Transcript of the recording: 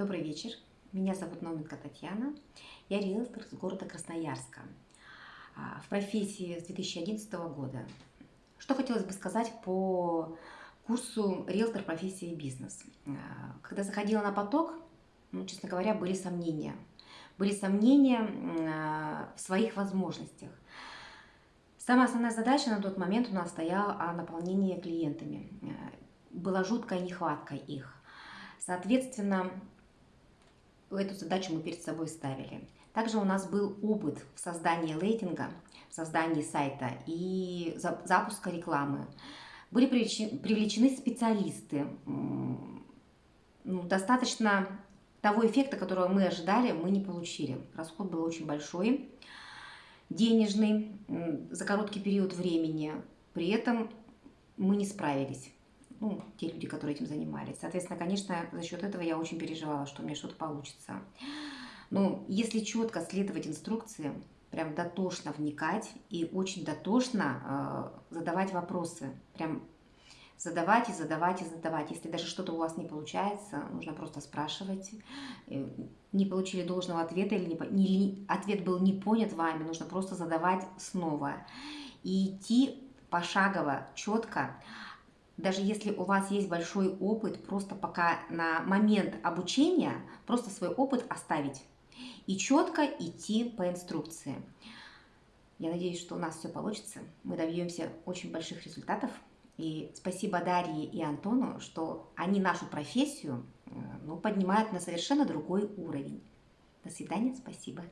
Добрый вечер. Меня зовут Науменко Татьяна. Я риэлтор из города Красноярска. А, в профессии с 2011 года. Что хотелось бы сказать по курсу риэлтор профессии бизнес. А, когда заходила на поток, ну, честно говоря, были сомнения. Были сомнения а, в своих возможностях. Самая основная задача на тот момент у нас стояла о наполнении клиентами. Была жуткая нехватка их. Соответственно, эту задачу мы перед собой ставили. Также у нас был опыт в создании рейтинга, в создании сайта и запуска рекламы. Были привлечены специалисты. Ну, достаточно того эффекта, которого мы ожидали, мы не получили. Расход был очень большой, денежный, за короткий период времени. При этом мы не справились ну, те люди, которые этим занимались. Соответственно, конечно, за счет этого я очень переживала, что у меня что-то получится. Но если четко следовать инструкции, прям дотошно вникать и очень дотошно э, задавать вопросы, прям задавать и задавать и задавать. Если даже что-то у вас не получается, нужно просто спрашивать. Э, не получили должного ответа или не, не, ответ был не понят вами, нужно просто задавать снова. И идти пошагово, четко, даже если у вас есть большой опыт, просто пока на момент обучения, просто свой опыт оставить и четко идти по инструкции. Я надеюсь, что у нас все получится. Мы добьемся очень больших результатов. И спасибо Дарье и Антону, что они нашу профессию э, ну, поднимают на совершенно другой уровень. До свидания, спасибо.